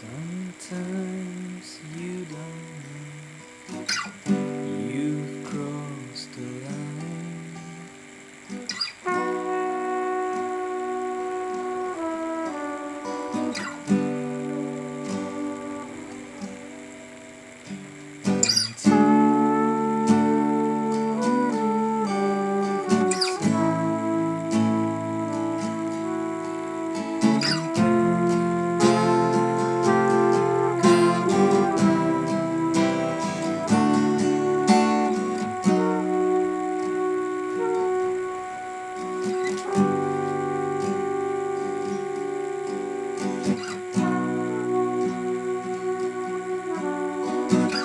Sometimes Bye.